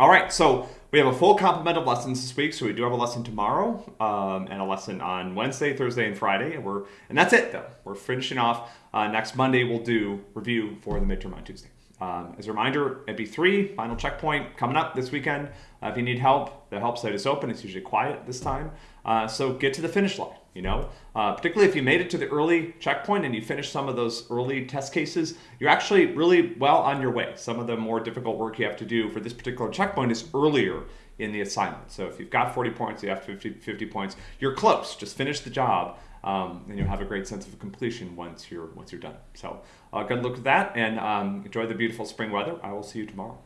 All right, so we have a full complement of lessons this week. So we do have a lesson tomorrow um, and a lesson on Wednesday, Thursday, and Friday. And we're and that's it though. We're finishing off uh, next Monday. We'll do review for the midterm on Tuesday. Um, as a reminder, MP3 final checkpoint coming up this weekend. Uh, if you need help, the help site is open. It's usually quiet this time, uh, so get to the finish line. You know, uh, particularly if you made it to the early checkpoint and you finished some of those early test cases, you're actually really well on your way. Some of the more difficult work you have to do for this particular checkpoint is earlier in the assignment. So if you've got 40 points, you have 50, 50 points, you're close. Just finish the job um, and you'll have a great sense of completion once you're once you're done. So uh, good luck with that, and um, enjoy the beautiful spring weather. I will see you tomorrow.